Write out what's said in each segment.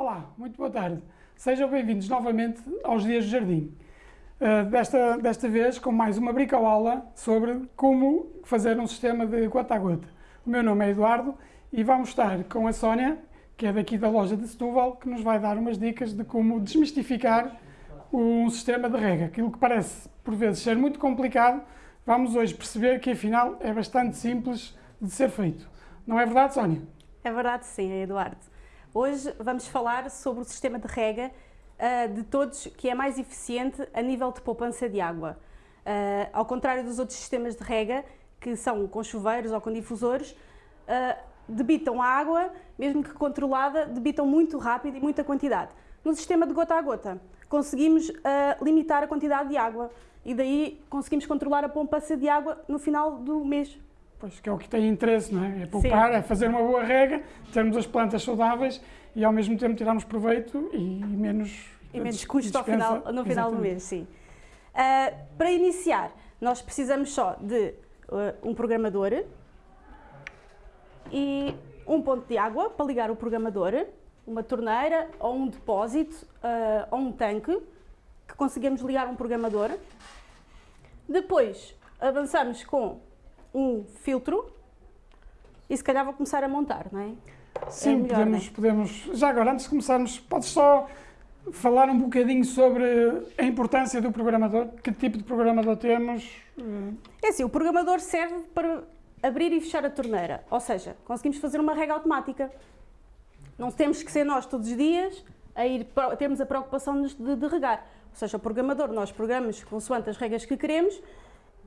Olá, muito boa tarde. Sejam bem-vindos novamente aos Dias do Jardim. Uh, desta, desta vez com mais uma bricoaula sobre como fazer um sistema de gota a gota. O meu nome é Eduardo e vamos estar com a Sónia, que é daqui da loja de Setúbal, que nos vai dar umas dicas de como desmistificar um sistema de rega. Aquilo que parece, por vezes, ser muito complicado, vamos hoje perceber que, afinal, é bastante simples de ser feito. Não é verdade, Sónia? É verdade, sim, Eduardo. Hoje vamos falar sobre o sistema de rega uh, de todos que é mais eficiente a nível de poupança de água. Uh, ao contrário dos outros sistemas de rega, que são com chuveiros ou com difusores, uh, debitam a água, mesmo que controlada, debitam muito rápido e muita quantidade. No sistema de gota a gota, conseguimos limitar a quantidade de água e daí conseguimos controlar a poupança de água no final do mês. Pois, que é o que tem interesse, não é? É poupar, Sim. é fazer uma boa rega, termos as plantas saudáveis e ao mesmo tempo tirarmos proveito e menos... E menos custo ao final, no final Exatamente. do mês, sim. Uh, para iniciar, nós precisamos só de uh, um programador e um ponto de água para ligar o programador, uma torneira ou um depósito uh, ou um tanque que conseguimos ligar um programador. Depois avançamos com um filtro e se calhar vou começar a montar, não é? Sim, é melhor, podemos, é? podemos. Já agora, antes de começarmos, podes só falar um bocadinho sobre a importância do programador? Que tipo de programador temos? É assim, o programador serve para abrir e fechar a torneira, ou seja, conseguimos fazer uma rega automática. Não temos que ser nós todos os dias a ir, temos a preocupação de, de regar. Ou seja, o programador, nós programamos consoante as regras que queremos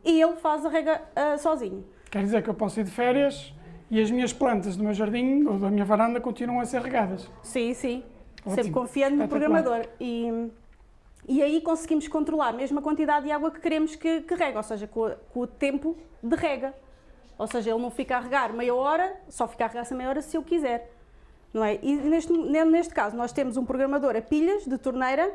e ele faz a rega uh, sozinho. Quer dizer que eu posso ir de férias e as minhas plantas do meu jardim ou da minha varanda continuam a ser regadas? Sim, sim. Ótimo. Sempre confiando no programador. E, e aí conseguimos controlar mesmo a quantidade de água que queremos que, que rega, ou seja, com, com, o tempo de rega. Ou seja, ele não fica a regar meia hora, só fica a regar essa meia hora se eu quiser. Não é? E neste, neste caso nós temos um programador a pilhas de torneira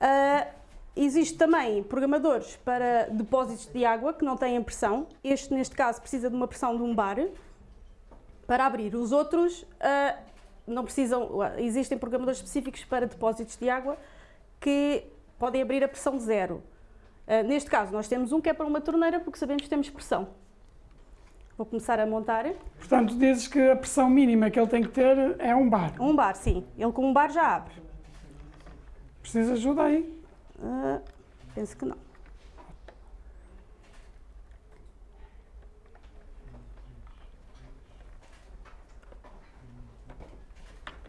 uh, Existe também programadores para depósitos de água que não têm pressão. Este, neste caso, precisa de uma pressão de um bar para abrir. Os outros uh, não precisam, existem programadores específicos para depósitos de água que podem abrir a pressão zero. Uh, neste caso, nós temos um que é para uma torneira porque sabemos que temos pressão. Vou começar a montar. Portanto, dizes que a pressão mínima que ele tem que ter é um bar. Um bar, sim. Ele com um bar já abre. Precisa de ajuda aí? Uh, penso que não.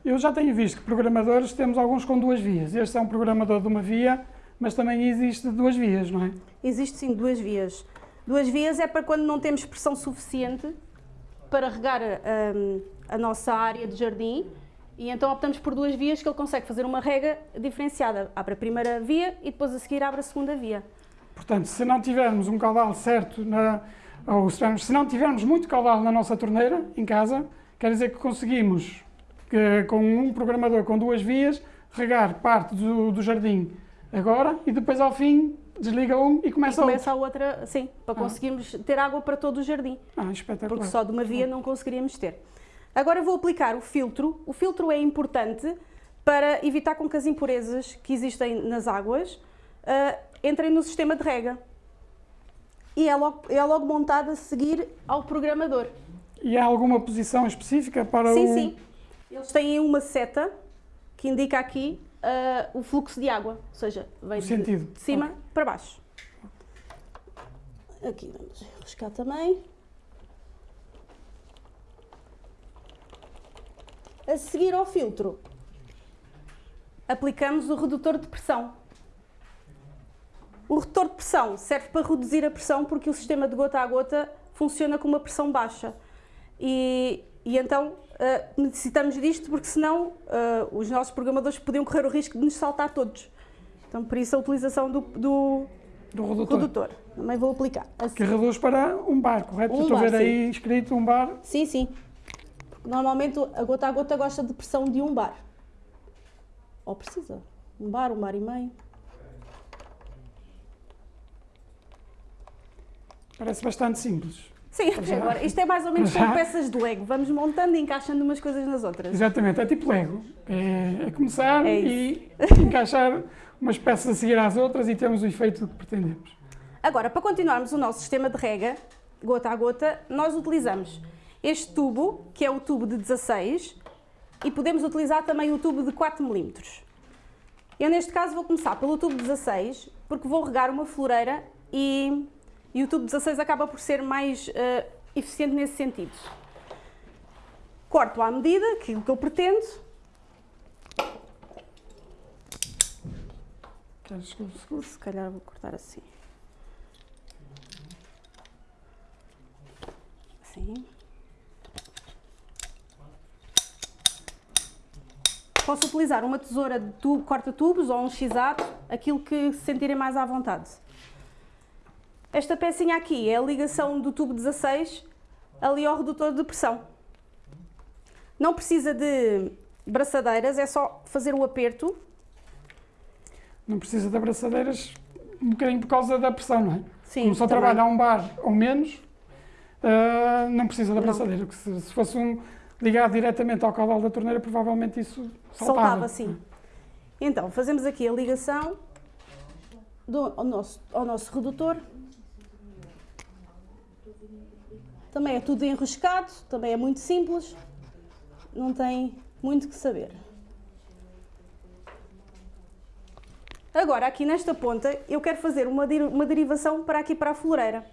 Eu já tenho visto que programadores temos alguns com duas vias. Este é um programador de uma via, mas também existe duas vias, não é? Existe sim duas vias. Duas vias é para quando não temos pressão suficiente para regar um, a nossa área de jardim e então optamos por duas vias que ele consegue fazer uma rega diferenciada. Abre a primeira via e depois a seguir abre a segunda via. Portanto, se não tivermos um caudal certo, na, ou se não tivermos muito caudal na nossa torneira, em casa, quer dizer que conseguimos, que, com um programador com duas vias, regar parte do, do jardim agora e depois ao fim desliga um e começa, e começa a outra, sim, para ah. conseguirmos ter água para todo o jardim. Ah, espetacular. Porque só de uma via não conseguiríamos ter. Agora vou aplicar o filtro. O filtro é importante para evitar com que as impurezas que existem nas águas uh, entrem no sistema de rega. E é logo, é logo montado a seguir ao programador. E há alguma posição específica para sim, o... Sim, sim. Eles têm uma seta que indica aqui uh, o fluxo de água, ou seja, vem de, de, cima okay. para baixo. Aqui vamos arriscar também. A seguir ao filtro, aplicamos o redutor de pressão. O redutor de pressão serve para reduzir a pressão porque o sistema de gota a gota funciona com uma pressão baixa. E, e então uh, necessitamos disto porque senão uh, os nossos programadores podiam correr o risco de nos saltar todos. Então por isso a utilização do, do, do redutor. redutor. Também vou aplicar. Assim. Que reduz para um bar, correto? Um Estou a ver sim. aí escrito um bar. Sim, sim. Normalmente a gota a gota gosta de pressão de um bar. Ou precisa. Um bar, um bar e meio. Parece bastante simples. Sim, agora, isto é mais ou menos como peças de Lego. Vamos montando e encaixando umas coisas nas outras. Exatamente, é tipo Lego. É, é começar é e encaixar umas peças a seguir às outras e temos o efeito que pretendemos. Agora, para continuarmos o nosso sistema de rega, gota a gota, nós utilizamos este tubo, que é o tubo de 16, e podemos utilizar também o tubo de 4 mm. Eu, neste caso, vou começar pelo tubo 16, porque vou regar uma floreira e, e o tubo 16 acaba por ser mais uh, eficiente nesse sentido. Corto à medida, aquilo que eu pretendo. Se calhar vou cortar assim. Assim. Posso utilizar uma tesoura de tubo, corta-tubos ou um x-ato, aquilo que se sentirem mais à vontade. Esta pecinha aqui é a ligação do tubo 16 ali ao redutor de pressão. Não precisa de braçadeiras, é só fazer o aperto. Não precisa de abraçadeiras um bocadinho por causa da pressão, não é? Sim, Como só também. trabalha a um bar ou menos, uh, não precisa de abraçadeira. Se, se fosse um, ligado diretamente ao caudal da torneira, provavelmente isso saltava. Saltava, sim. Então, fazemos aqui a ligação do, ao, nosso, ao nosso redutor. Também é tudo enroscado, também é muito simples, não tem muito que saber. Agora, aqui nesta ponta, eu quero fazer uma, uma derivação para aqui para a floreira.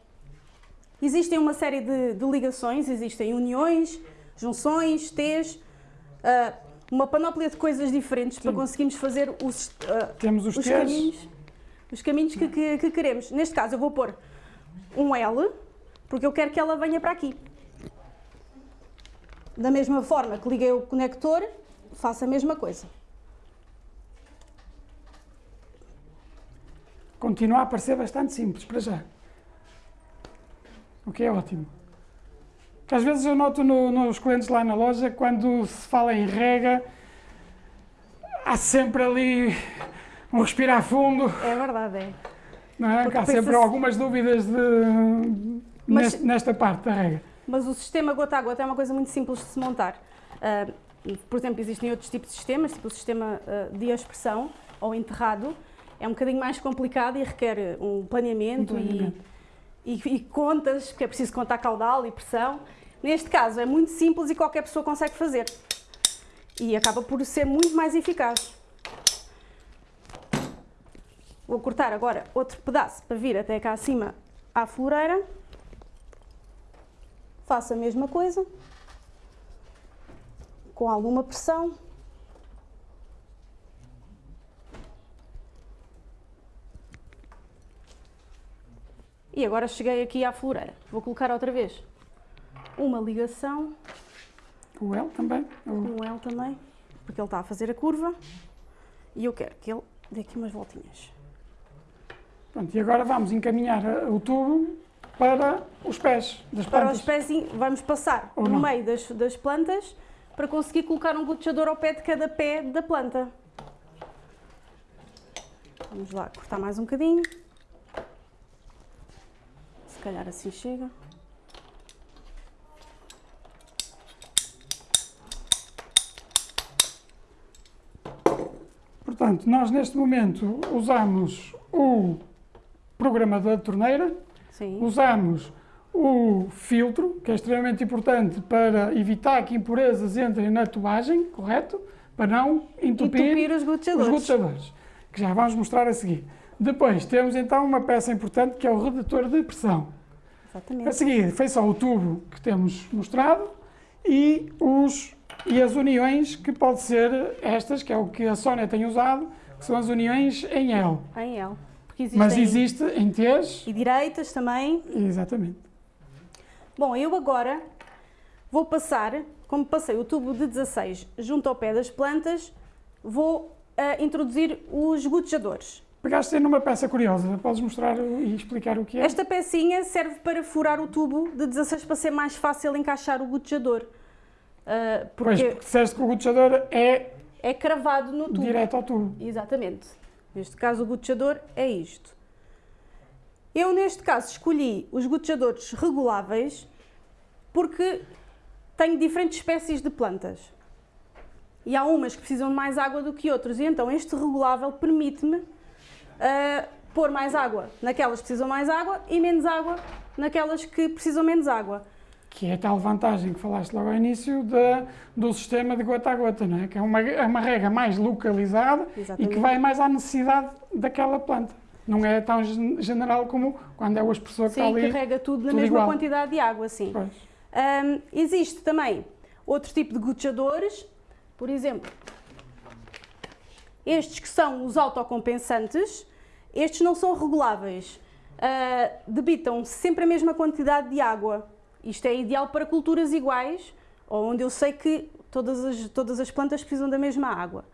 Existem uma série de, de ligações, existem uniões, junções, T's, uh, uma panóplia de coisas diferentes Sim. para conseguirmos fazer os, uh, Temos os, os caminhos, os caminhos que, que, que, queremos. Neste caso eu vou pôr um L, porque eu quero que ela venha para aqui. Da mesma forma que liguei o conector, faço a mesma coisa. Continua a parecer bastante simples para já. O que é ótimo. Que às vezes eu noto no, nos clientes lá na loja, quando se fala em rega, há sempre ali um respirar fundo. É verdade, é. Não é? Há sempre algumas dúvidas de, mas, neste, nesta parte da rega. Mas o sistema gota a gota é uma coisa muito simples de se montar. Uh, por exemplo, existem outros tipos de sistemas, tipo o sistema uh, de expressão ou enterrado. É um bocadinho mais complicado e requer um planeamento, um planeamento. e e, e contas, porque é preciso contar caudal e pressão. Neste caso é muito simples e qualquer pessoa consegue fazer. E acaba por ser muito mais eficaz. Vou cortar agora outro pedaço para vir até cá acima à floreira. Faço a mesma coisa. Com alguma pressão. E agora cheguei aqui à floreira. Vou colocar outra vez uma ligação. O L também? Um L também, porque ele está a fazer a curva e eu quero que ele dê aqui umas voltinhas. Pronto, e agora vamos encaminhar o tubo para os pés das plantas. Para os pés, vamos passar Ou no não. meio das, das plantas para conseguir colocar um gotejador ao pé de cada pé da planta. Vamos lá cortar mais um bocadinho calhar assim chega. Portanto, nós neste momento usamos o programador de torneira, Sim. usamos o filtro, que é extremamente importante para evitar que impurezas entrem na tubagem, correto? Para não entupir, entupir os, gotejadores. os gotejadores, que já vamos mostrar a seguir. Depois temos então uma peça importante que é o redutor de pressão. Exatamente. A seguir, foi só o tubo que temos mostrado e, os, e as uniões que pode ser estas, que é o que a Sónia tem usado, que são as uniões em L. Em L. Mas existe em T's. E direitas também. Exatamente. Bom, eu agora vou passar, como passei o tubo de 16 junto ao pé das plantas, vou uh, introduzir os gotejadores. Pegaste numa peça curiosa, podes mostrar e explicar o que é? Esta pecinha serve para furar o tubo de 16 para ser mais fácil encaixar o gotejador. Uh, porque pois, porque disseste que o gotejador é... É cravado no tubo. Direto ao tubo. Exatamente. Neste caso o gotejador é isto. Eu neste caso escolhi os gotejadores reguláveis porque tenho diferentes espécies de plantas. E há umas que precisam de mais água do que outras. E então este regulável permite-me uh, pôr mais água naquelas que precisam mais água e menos água naquelas que precisam menos água. Que é a tal vantagem que falaste logo ao início de, do sistema de gota a gota, não é? Que é uma, é uma rega mais localizada Exatamente. e que vai mais à necessidade daquela planta. Não é tão general como quando é o expressor que sim, está ali. Sim, carrega tudo na mesma igual. quantidade de água, sim. Um, existe também outro tipo de gotejadores, por exemplo, estes que são os autocompensantes, estes não são reguláveis, uh, debitam sempre a mesma quantidade de água isto é ideal para culturas iguais, onde eu sei que todas as, todas as plantas precisam da mesma água.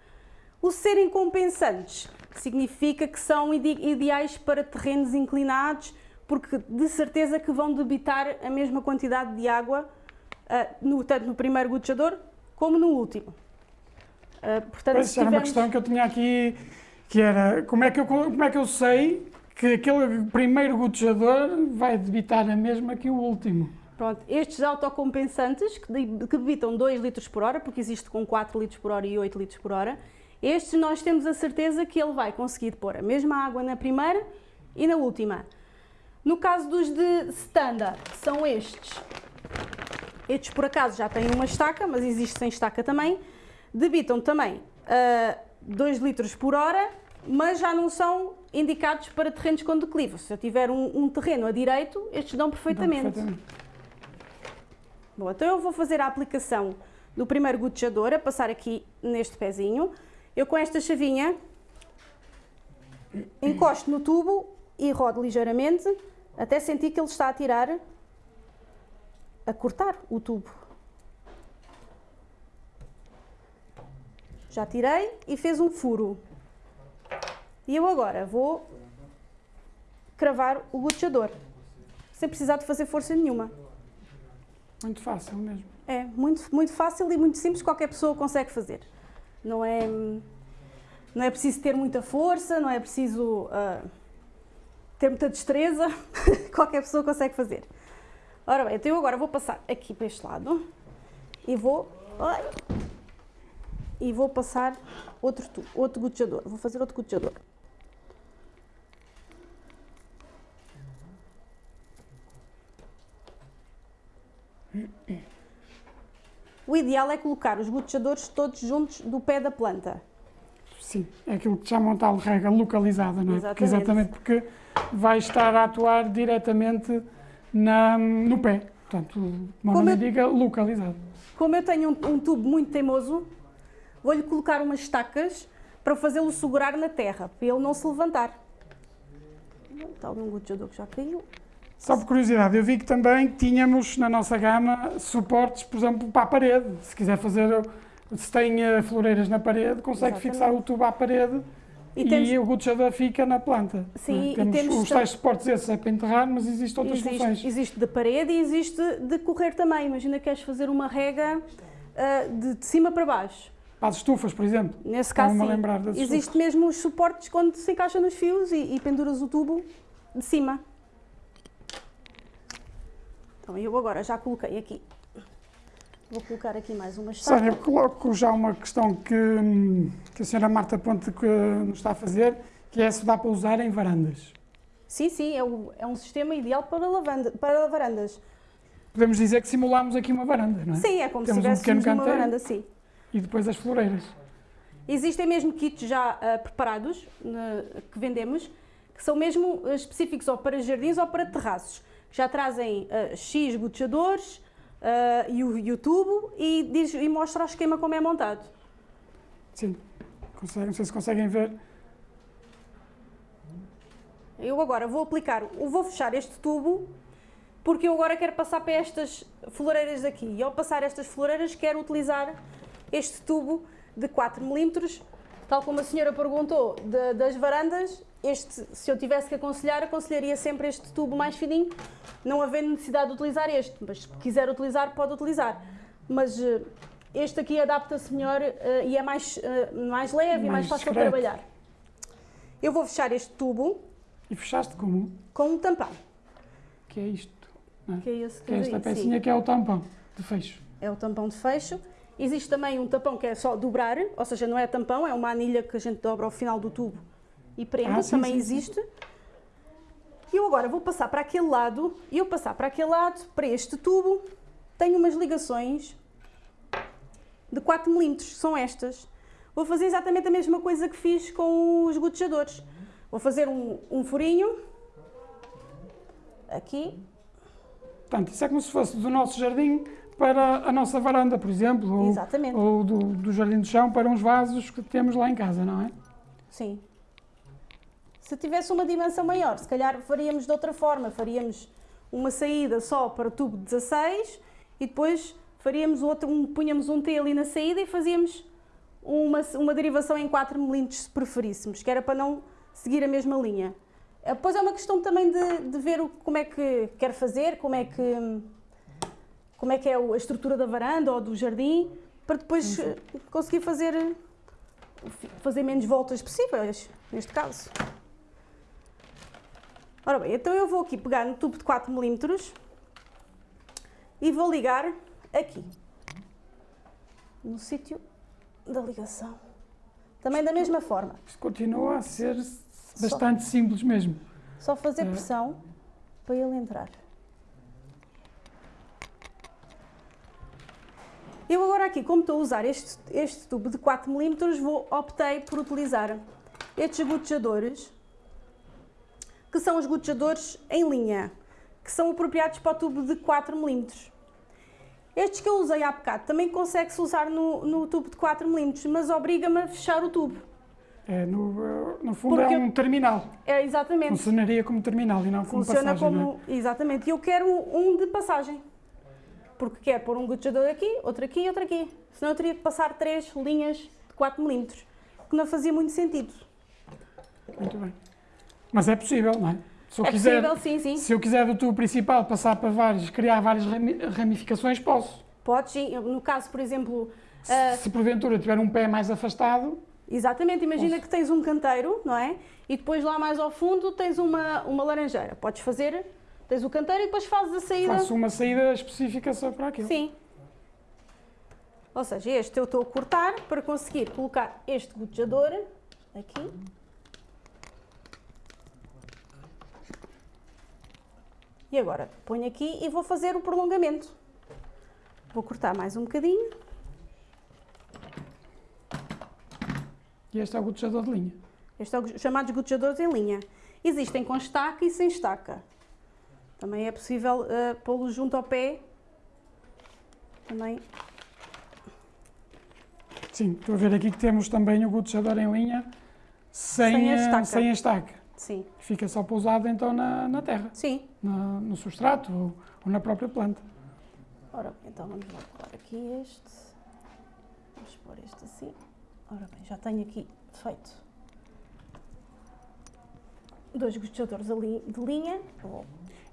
O serem compensantes significa que são ideais para terrenos inclinados, porque de certeza que vão debitar a mesma quantidade de água, uh, no, tanto no primeiro gotejador como no último. Uh, portanto, pois, tivermos... era uma questão que eu tinha aqui, que era como é que eu, como é que eu sei que aquele primeiro gotejador vai debitar a mesma que o último? Pronto, estes autocompensantes, que, que debitam 2 litros por hora, porque existe com 4 litros por hora e 8 litros por hora, estes nós temos a certeza que ele vai conseguir pôr a mesma água na primeira e na última. No caso dos de standard, são estes. Estes, por acaso, já têm uma estaca, mas existe sem estaca também. Debitam também uh, ah, 2 litros por hora, mas já não são indicados para terrenos com declive. Se eu tiver um, um terreno a direito, estes dão perfeitamente. Dão perfeitamente. Bom, então eu vou fazer a aplicação do primeiro gotejador, a passar aqui neste pezinho. Eu com esta chavinha encosto no tubo e rodo ligeiramente até sentir que ele está a tirar, a cortar o tubo. Já tirei e fez um furo. E eu agora vou cravar o gotejador, sem precisar de fazer força nenhuma. Muito fácil mesmo. É, muito, muito fácil e muito simples, qualquer pessoa consegue fazer. Não é, não é preciso ter muita força, não é preciso uh, ter muita destreza, qualquer pessoa consegue fazer. Ora bem, então eu agora vou passar aqui para este lado e vou, e vou passar outro, outro gotejador. Vou fazer outro gotejador. O ideal é colocar os gotejadores todos juntos do pé da planta. Sim, é aquilo que chamam tal rega localizada, não é? Exatamente. Porque, exatamente porque vai estar a atuar diretamente na, no pé. Portanto, uma como eu, diga localizado. Como eu tenho um, um tubo muito teimoso, vou-lhe colocar umas estacas para fazê-lo segurar na terra, para ele não se levantar. Está algum gotejador que já caiu. Só por curiosidade, eu vi que também tínhamos na nossa gama suportes, por exemplo, para a parede. Se quiser fazer, se tem eh, floreiras na parede, consegue Exatamente. fixar o tubo à parede e, temos... e o gotejador fica na planta. Sim, é? temos, temos os tais suportes esses é para enterrar, mas existem outras existe, funções. Existe de parede e existe de correr também. Imagina que queres fazer uma rega uh, de, de, cima para baixo. Para as estufas, por exemplo. Nesse caso, sim. Lembrar Existe mesmo os suportes quando se encaixa nos fios e, e penduras o tubo de cima. Então, eu agora já coloquei aqui, vou colocar aqui mais uma estaca. Sónia, coloco já uma questão que, que a senhora Marta Ponte que nos está a fazer, que é se dá para usar em varandas. Sim, sim, é, o, é um sistema ideal para, lavanda, para varandas. Podemos dizer que simulamos aqui uma varanda, não é? Sim, é como Temos se tivéssemos um uma varanda, sim. E depois as floreiras. Existem mesmo kits já uh, preparados uh, que vendemos, que são mesmo uh, específicos ou para jardins ou para terraços já trazem uh, X gotejadores e, o, e o tubo e, diz, e mostra o esquema como é montado. Sim, Consegue, não sei se conseguem ver. Eu agora vou aplicar, vou fechar este tubo porque eu agora quero passar para estas floreiras aqui. E ao passar estas floreiras quero utilizar este tubo de 4 milímetros, tal como a senhora perguntou, de, das varandas, este, se eu tivesse que aconselhar, aconselharia sempre este tubo mais fininho, não havendo necessidade de utilizar este, mas se quiser utilizar, pode utilizar. Mas uh, este aqui adapta-se melhor uh, e é mais, uh, mais leve mais e mais fácil de trabalhar. Eu vou fechar este tubo. E fechaste como? Com um tampão. que é isto? é? Que é esse que é esta pecinha sim. que é o tampão de fecho. É o tampão de fecho. Existe também um tampão que é só dobrar, ou seja, não é tampão, é uma anilha que a gente dobra ao final do tubo e prende, Ah, sim, também sim, sim. existe. E eu agora vou passar para aquele lado, e eu passar para aquele lado, para este tubo, tenho umas ligações de 4 mm, são estas. Vou fazer exatamente a mesma coisa que fiz com os gotejadores. Vou fazer um, um furinho, aqui, Portanto, isso é como se fosse do nosso jardim para a nossa varanda, por exemplo, ou, Exatamente. ou do, do jardim de chão para uns vasos que temos lá em casa, não é? Sim. Se tivesse uma dimensão maior, se calhar faríamos de outra forma. Faríamos uma saída só para o tubo 16 e depois faríamos outro, um, punhamos um T ali na saída e fazíamos uma, uma derivação em 4 mm se preferíssemos, que era para não seguir a mesma linha. Eh, Depois é uma questão também de, de ver o, como é que quer fazer, como é que, como é, que é a estrutura da varanda ou do jardim, para depois eh, conseguir fazer fazer menos voltas possíveis, neste caso. Ora bem, então eu vou aqui pegar no tubo de 4 mm e vou ligar aqui, no sítio da ligação. Também da mesma forma, Isto continua a ser bastante simples mesmo. só fazer É. pressão para ele entrar. Eu agora aqui, como estou a usar este, este tubo de 4 mm, vou, optei por utilizar estes gotejadores, que são os gotejadores em linha, que são apropriados para o tubo de 4 mm. Estes que eu usei há bocado também consegue-se usar no, no tubo de 4 mm, mas obriga-me a fechar o tubo. É, no, no fundo Porque- é um terminal. É exatamente. Funcionaria como terminal e não como Funciona passagem, não é? como. Exatamente. E eu quero um de passagem. Porque quero pôr um gotejador aqui, outro aqui e outro aqui. Senão eu teria que passar três linhas de 4 mm, que não fazia muito sentido. Muito bem. Mas é possível, não é? Se eu, é quiser, possível, sim, sim. se eu quiser do tubo principal passar para vários, criar várias rami- ramificações, posso. Pode sim. No caso, por exemplo. Se, ah, se porventura tiver um pé mais afastado, Exatamente, imagina Posso. que tens um canteiro, não é? E depois lá mais ao fundo tens uma, uma laranjeira. Podes fazer, tens o canteiro e depois fazes a saída. faço uma saída específica só para aquilo. Sim. Ou seja, este eu estou a cortar para conseguir colocar este gotejador aqui. E agora ponho aqui e vou fazer o prolongamento. Vou cortar mais um bocadinho. E este é o gotejador de linha. Este é o chamados gotejadores em linha. Existem com estaca e sem estaca. Também é possível eh, pô-los junto ao pé. Também Sim, estou a ver aqui que temos também o gotejador em linha sem, Sem a eh, estaca. sem a estaca. Sim, Fica só pousado então na, na terra, sim. na- no substrato ou, ou na própria planta. Ora bem, então vamos lá colar aqui este. Vamos pôr este assim. Ora bem, já tenho aqui feito dois gotejadores ali de linha. Vou-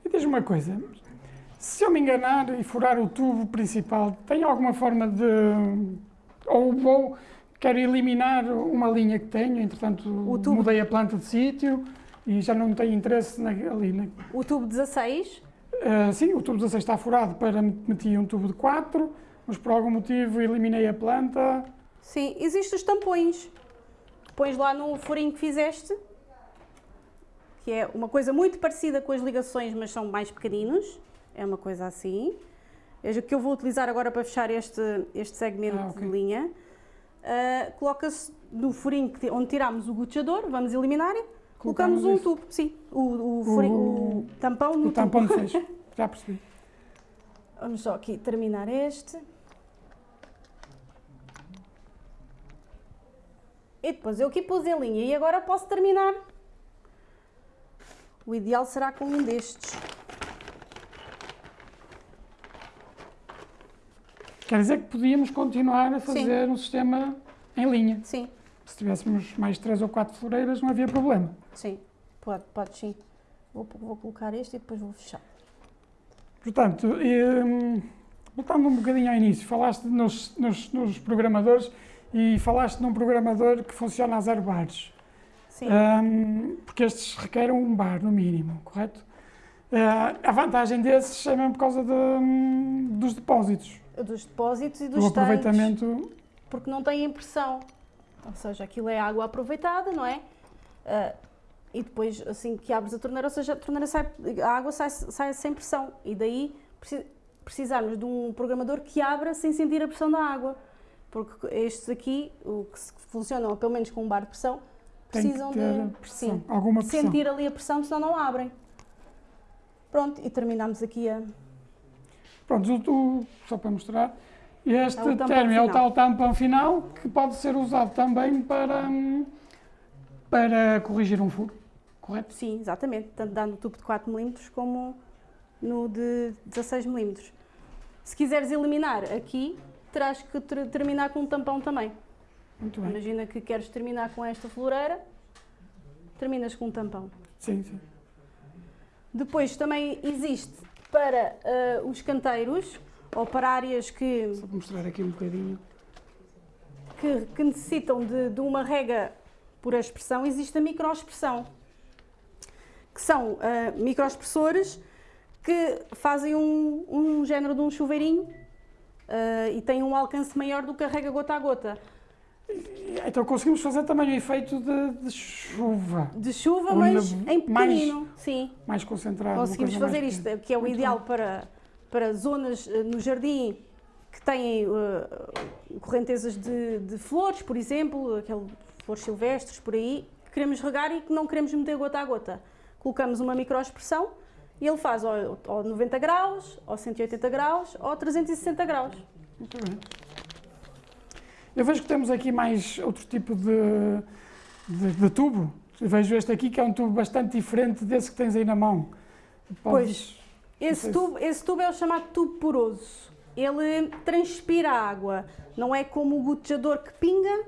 E diz-me uma coisa, se eu me enganar e furar o tubo principal, tem alguma forma de... Ou vou, quero eliminar uma linha que tenho, entretanto mudei a planta de sítio e já não tenho interesse na, ali. Na, O tubo 16, Ah, sim, o tubo 16 está furado para meti um tubo de 4, mas por algum motivo eliminei a planta. sim, existem os tampões. Pões lá no furinho que fizeste, que é uma coisa muito parecida com as ligações, mas são mais pequeninos. É uma coisa assim. É o que eu vou utilizar agora para fechar este, este segmento Ah, ok. de linha. Ah, Coloca-se no furinho onde tirámos o gotejador, vamos eliminar, colocamos Colocamos um tubo, sim, o, o, furinho- o tampão no O tubo. tampão de fecho. Já percebi. Vamos só aqui terminar este. E depois eu aqui pus em linha e agora posso terminar. O ideal será com um destes. Quer dizer que podíamos continuar a fazer um sistema em linha. Sim, Se tivéssemos mais três ou quatro floreiras, não havia problema. sim, pode, pode sim. Vou, vou colocar este e depois vou fechar. Portanto, hum, voltando um bocadinho ao início, falaste nos, nos, nos programadores e falaste num programador que funciona a zero bares. Hum, porque estes requerem um bar, no mínimo, correto? a vantagem desses é mesmo por causa de, hum, dos depósitos. Dos depósitos e dos o aproveitamento. Tanques, porque não tem impressão. Ou seja, aquilo é água aproveitada, não é? Uh, e depois, assim que abres a torneira, ou seja, a, torneira sai, a água sai, sai sem pressão. E daí precisarmos de um programador que abra sem sentir a pressão da água. Porque estes aqui, o que funcionam pelo menos com um bar de pressão, precisam de pressão, alguma pressão. sentir ali a pressão, senão não abrem. Pronto, e terminamos aqui a... Pronto, o, o, só para mostrar, este é término é o tal tampão final que pode ser usado também para, para corrigir um furo, correto? Sim, exatamente, tanto dá no tubo de 4 mm como no de 16 mm. Se quiseres eliminar aqui, terás que ter, terminar com um tampão também. Muito bem. Imagina que queres terminar com esta floreira, terminas com um tampão. Sim, sim. Depois também existe para uh, os canteiros, ou para áreas que... Só para mostrar aqui um bocadinho. Que, que necessitam de, de, uma rega por expressão, existe a microexpressão, que são uh, microexpressores que fazem um, um género de um chuveirinho uh, e têm um alcance maior do que a rega gota a gota. Então conseguimos fazer também o efeito de, de chuva. De chuva, mas em pequenino, mais, sim. Mais concentrado. Conseguimos fazer isto, que é o Muito ideal para, para zonas uh, no jardim que têm uh, correntezas de, de, flores, por exemplo, aquele, flores silvestres por aí, que queremos regar e que não queremos meter gota a gota. Colocamos uma microexpressão e ele faz ou, ou 90 graus, ou 180 graus, ou 360 graus. Muito bem. Eu vejo que temos aqui mais outro tipo de, de, de tubo. Eu vejo este aqui que é um tubo bastante diferente desse que tens aí na mão. Podes, pois, esse tubo, esse tubo é o chamado tubo poroso. Ele transpira água, não é como o gotejador que pinga.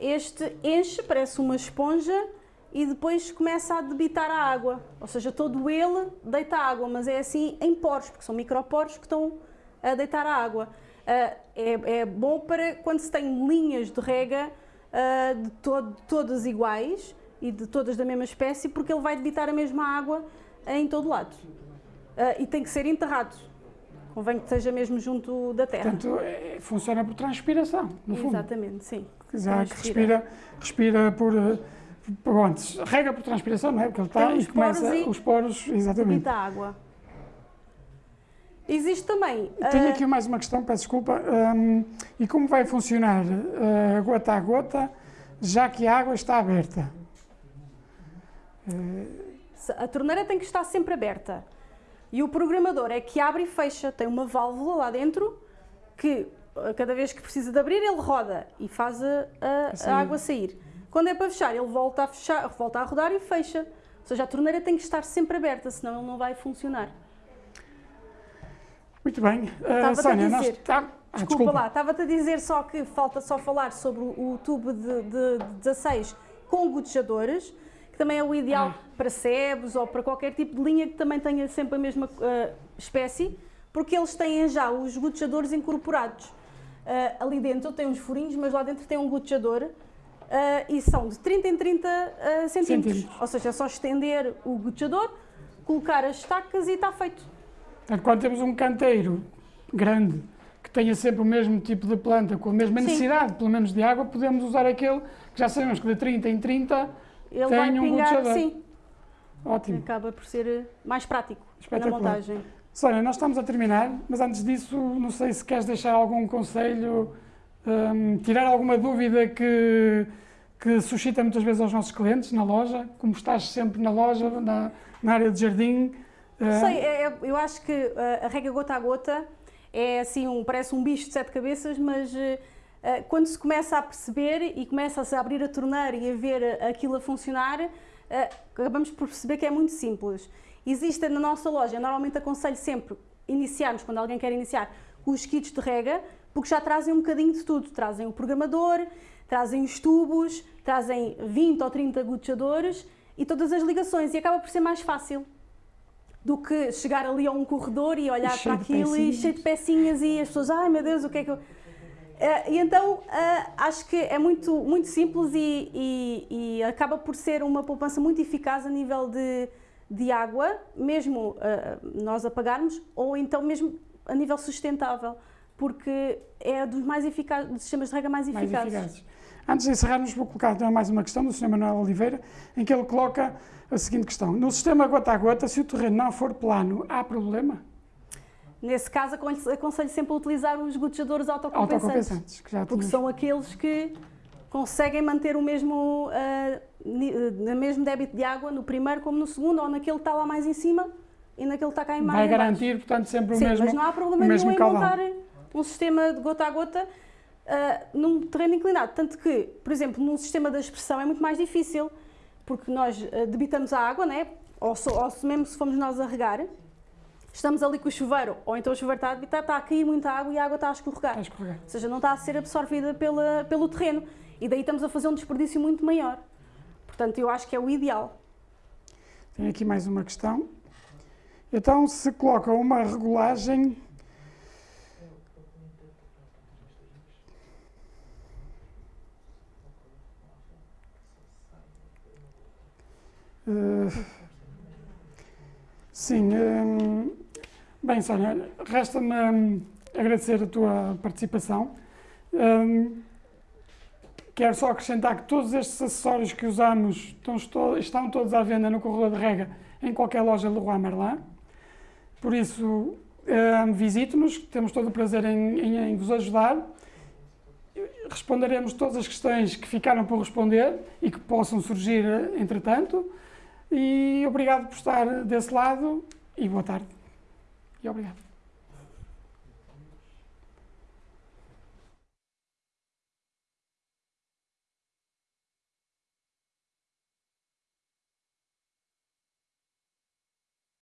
Este enche, parece uma esponja, e depois começa a debitar a água. Ou seja, todo ele deita água, mas é assim em poros, porque são microporos que estão a deitar a água. Uh, é, é, bom para quando se tem linhas de rega uh, de todo, todas iguais e de todas da mesma espécie, porque ele vai debitar a mesma água em todo lado. Uh, e tem que ser enterrado. Convém que esteja mesmo junto da terra. Portanto, é, funciona por transpiração, no fundo. Exatamente, sim. Que respira, respira por Pronto, rega por transpiração, não é? Porque ele está e começa e os poros, exatamente. água. Existe também. Tenho uh... aqui mais uma questão, peço desculpa. Um, e como vai funcionar uh, gota a gota, já que a água está aberta? Uh... A torneira tem que estar sempre aberta. E o programador é que abre e fecha. Tem uma válvula lá dentro que, cada vez que precisa de abrir, ele roda e faz a, a, a água sair. Quando é para fechar, ele volta a, fechar, volta a rodar e fecha. Ou seja, a torneira tem que estar sempre aberta, senão ele não vai funcionar. Muito bem. Uh, Sónia, nós... Tá... Ah, desculpa, desculpa, lá, estava-te a dizer só que falta só falar sobre o, tubo de, de, de 16 com gotejadores, que também é o ideal ah. para sebes ou para qualquer tipo de linha que também tenha sempre a mesma uh, espécie, porque eles têm já os gotejadores incorporados. Uh, ali dentro tem uns furinhos, mas lá dentro tem um gotejador Uh, e são de 30 em 30 uh, centímetros. centímetros. Ou seja, é só estender o gotejador, colocar as estacas e está feito. Quando temos um canteiro grande, que tenha sempre o mesmo tipo de planta, com a mesma Sim. necessidade, pelo menos, de água, podemos usar aquele que já sabemos que de 30 em 30 Ele tem vai um pingar, gotejador. Sim. Ótimo. Acaba por ser mais prático na montagem. Sónia, nós estamos a terminar, mas antes disso, não sei se queres deixar algum conselho um, tirar alguma dúvida que, que suscita muitas vezes aos nossos clientes na loja, como estás sempre na loja, na, na área de jardim. Uh... Sei, é, é, eu acho que uh, a rega gota a gota é assim, um, parece um bicho de sete cabeças, mas uh, quando se começa a perceber e começa-se a abrir a torneira e a ver aquilo a funcionar, acabamos por perceber que é muito simples. Existe na nossa loja, normalmente aconselho sempre iniciarmos, quando alguém quer iniciar, os kits de rega, porque já trazem um bocadinho de tudo. Trazem o programador, trazem os tubos, trazem 20 ou 30 gotejadores e todas as ligações e acaba por ser mais fácil do que chegar ali a um corredor e olhar para aquilo e cheio de pecinhas e as pessoas, ai meu Deus, o que é que eu... Uh, e então uh, acho que é muito, muito simples e, e, e, acaba por ser uma poupança muito eficaz a nível de, de água, mesmo uh, nós apagarmos, ou então mesmo a nível sustentável, porque é dos mais eficazes, dos sistemas de rega mais eficazes. Mais eficazes. Antes de encerrarmos, vou colocar também mais uma questão do Sr. Manuel Oliveira, em que ele coloca a seguinte questão. No sistema gota a gota, se o terreno não for plano, há problema? Nesse caso, aconselho sempre a utilizar os gotejadores autocompensantes, autocompensantes que já porque são aqueles que conseguem manter o mesmo, uh, mesmo débito de água no primeiro como no segundo, ou naquele que está lá mais em cima e naquele que está cá em mais Vai garantir, portanto, sempre o Sim, mesmo mas não há problema nenhum em montar um sistema de gota a gota uh, num terreno inclinado. Tanto que, por exemplo, num sistema de expressão é muito mais difícil, porque nós uh, debitamos a água, né? ou, so, ou mesmo se formos nós a regar, estamos ali com o chuveiro, ou então o chuveiro está a debitar, está a cair muita água e a água está a escorregar. Está a escorregar. Ou seja, não está a ser absorvida pela, pelo terreno. E daí estamos a fazer um desperdício muito maior. Portanto, eu acho que é o ideal. Tenho aqui mais uma questão. Então, se coloca uma regulagem Uh, sim, um, bem, Sónia, resta-me um, agradecer a tua participação. Um, quero só acrescentar que todos estes acessórios que usamos estão, estão todos à venda no corredor de rega em qualquer loja Leroy Merlin. Por isso, visite-nos, temos todo o prazer em, em, em vos ajudar responderemos todas as questões que ficaram por responder e que possam surgir entretanto. E obrigado por estar desse lado e boa tarde. E obrigado.